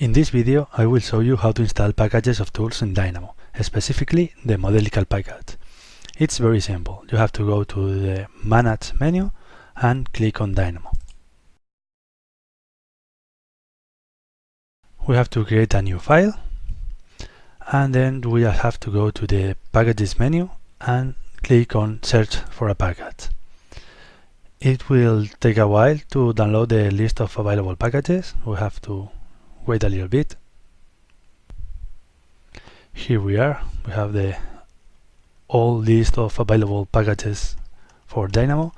In this video I will show you how to install packages of tools in Dynamo, specifically the Modelical package. It's very simple. You have to go to the Manage menu and click on Dynamo. We have to create a new file and then we have to go to the Packages menu and click on Search for a package. It will take a while to download the list of available packages. We have to wait a little bit. Here we are. We have the all list of available packages for Dynamo.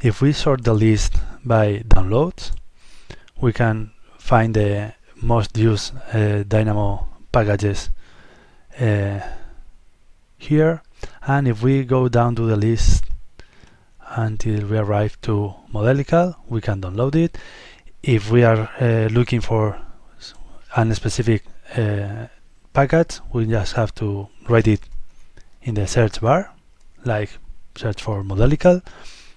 If we sort the list by downloads, we can find the most used uh, Dynamo packages uh, here. And if we go down to the list until we arrive to Modelical, we can download it. If we are uh, looking for a specific uh, package, we just have to write it in the search bar, like search for Modelical,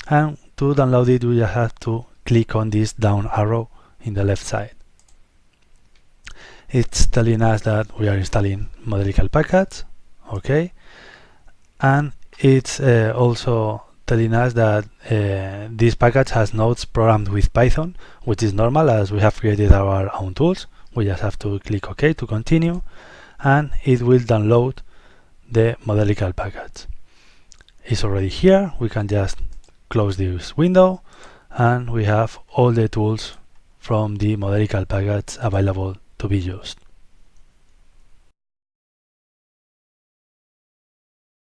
and to download it, we just have to click on this down arrow in the left side. It's telling us that we are installing Modelical package, okay, and it's uh, also telling us that uh, this package has nodes programmed with Python, which is normal as we have created our own tools we just have to click OK to continue and it will download the Modelical package. It's already here, we can just close this window and we have all the tools from the Modelical package available to be used.